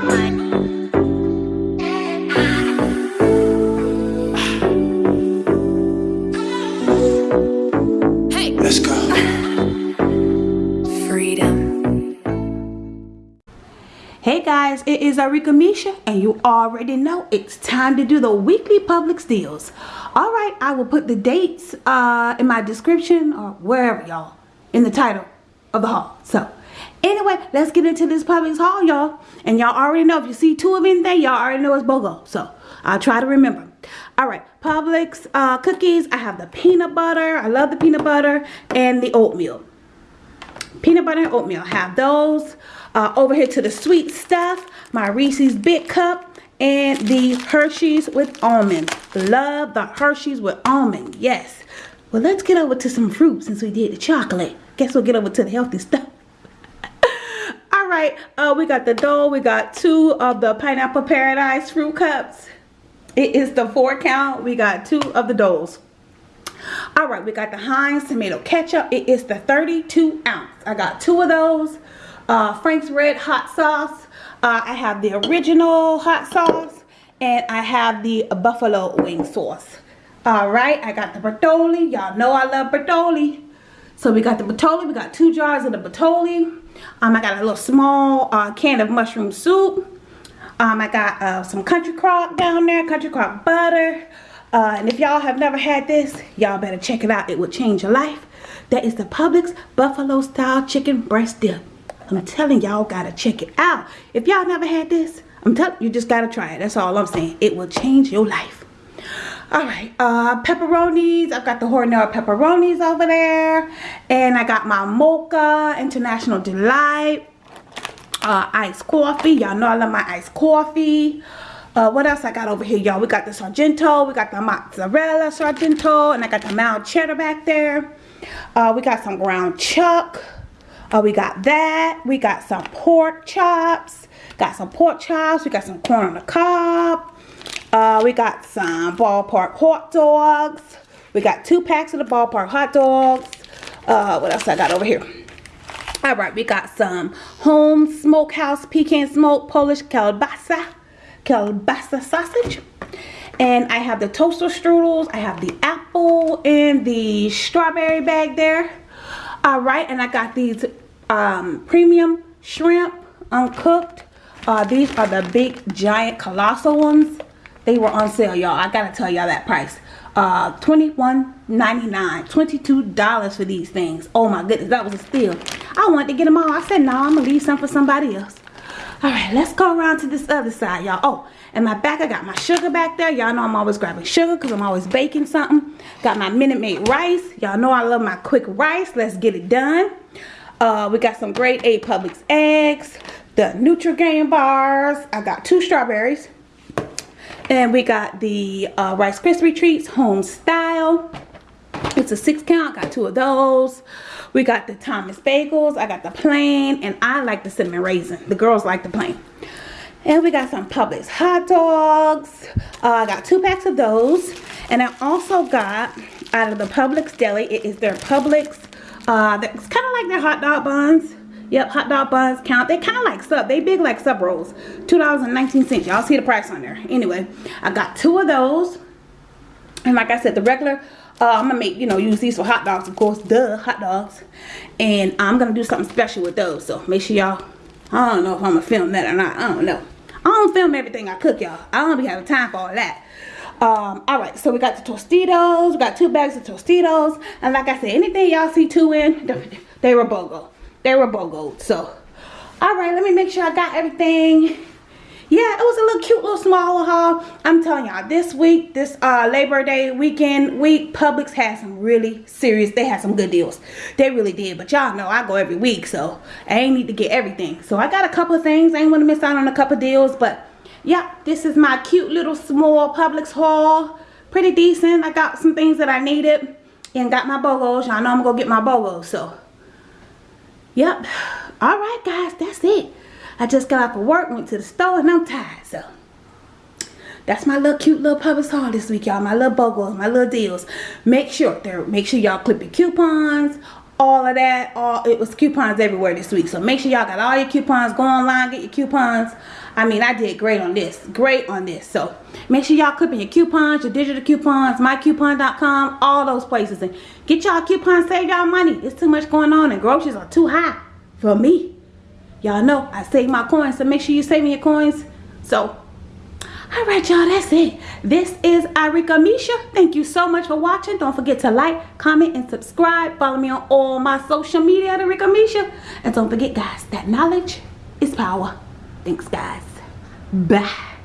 Hey. Guys, it is Arika Misha and you already know it's time to do the weekly Publix deals. Alright, I will put the dates uh, in my description or wherever y'all in the title of the haul. So anyway, let's get into this Publix haul y'all. And y'all already know if you see two of anything, y'all already know it's BOGO. So I'll try to remember. Alright, Publix uh, cookies. I have the peanut butter. I love the peanut butter and the oatmeal. Peanut butter and oatmeal. Have those. Uh, over here to the sweet stuff, my Reese's Big Cup and the Hershey's with almond. Love the Hershey's with almond. Yes. Well, let's get over to some fruit since we did the chocolate. Guess we'll get over to the healthy stuff. All right. Uh, we got the dough. We got two of the Pineapple Paradise fruit cups. It is the four count. We got two of the doughs. All right. We got the Heinz tomato ketchup. It is the 32 ounce. I got two of those uh, Frank's Red Hot Sauce. Uh, I have the original hot sauce. And I have the buffalo wing sauce. Alright, I got the Bertolli. Y'all know I love Bertolli. So we got the Bertolli. We got two jars of the Bertolli. Um, I got a little small uh, can of mushroom soup. Um, I got uh, some country crock down there. Country crock butter. Uh, and if y'all have never had this, y'all better check it out. It will change your life. That is the Publix Buffalo Style Chicken Breast Dip. I'm telling y'all gotta check it out. If y'all never had this, I'm telling you just gotta try it. That's all I'm saying. It will change your life. All right, uh, pepperonis. I've got the Hormel pepperonis over there. And I got my Mocha International Delight. Uh, iced coffee. Y'all know I love my iced coffee. Uh, what else I got over here, y'all? We got the Sargento. We got the mozzarella Sargento. And I got the mild cheddar back there. Uh, we got some ground chuck. Uh, we got that. We got some pork chops. Got some pork chops. We got some corn on the cob. Uh, we got some ballpark hot dogs. We got two packs of the ballpark hot dogs. Uh, what else I got over here? All right, we got some home smokehouse pecan smoke Polish kielbasa, kielbasa sausage. And I have the toaster strudels. I have the apple and the strawberry bag there. All right, and I got these um, premium shrimp uncooked. Uh, these are the big giant colossal ones. They were on sale, y'all. I gotta tell y'all that price. Uh, $21.99, $22 for these things. Oh my goodness, that was a steal. I wanted to get them all. I said, no, I'm gonna leave some for somebody else. All right, let's go around to this other side, y'all. Oh, and my back, I got my sugar back there. Y'all know I'm always grabbing sugar because I'm always baking something. Got my Minute Maid rice. Y'all know I love my quick rice. Let's get it done. Uh, we got some grade A Publix eggs, the Nutrigrain bars. I got two strawberries. And we got the uh, Rice Krispie Treats home style. It's a six count. Got two of those. We got the Thomas Bagels. I got the plain. And I like the cinnamon raisin. The girls like the plain. And we got some Publix hot dogs. Uh, I got two packs of those. And I also got out of the Publix deli. It is their Publix uh, it's kind of like their hot dog buns. Yep, hot dog buns count. They kind of like sub. They big like sub rolls. $2.19. Y'all see the price on there. Anyway, I got two of those. And like I said, the regular, uh, I'm going to make, you know, use these for hot dogs, of course. Duh, hot dogs. And I'm going to do something special with those. So make sure y'all, I don't know if I'm going to film that or not. I don't know. I don't film everything I cook, y'all. I don't be having time for all that. Um, all right, so we got the Tostitos. We got two bags of Tostitos. And like I said, anything y'all see two in, they were BOGO. They were BOGO. So, all right, let me make sure I got everything. Yeah, it was a little cute little small haul. I'm telling y'all, this week, this uh, Labor Day weekend week, Publix had some really serious, they had some good deals. They really did. But y'all know I go every week, so I ain't need to get everything. So I got a couple of things. I ain't want to miss out on a couple of deals, but yep this is my cute little small Publix haul pretty decent I got some things that I needed and got my BOGOs y'all know I'm gonna go get my BOGOs so yep all right guys that's it I just got off of work went to the store and I'm tired so that's my little cute little Publix haul this week y'all my little BOGOs my little deals make sure there make sure y'all clip your coupons all of that. All it was coupons everywhere this week. So make sure y'all got all your coupons. Go online, get your coupons. I mean, I did great on this. Great on this. So make sure y'all clipping your coupons, your digital coupons, mycoupon.com, all those places. And get y'all coupons, save y'all money. It's too much going on and groceries are too high for me. Y'all know I save my coins, so make sure you save me your coins. So all right y'all that's it this is Arika Misha thank you so much for watching don't forget to like comment and subscribe follow me on all my social media at Misha and don't forget guys that knowledge is power thanks guys بح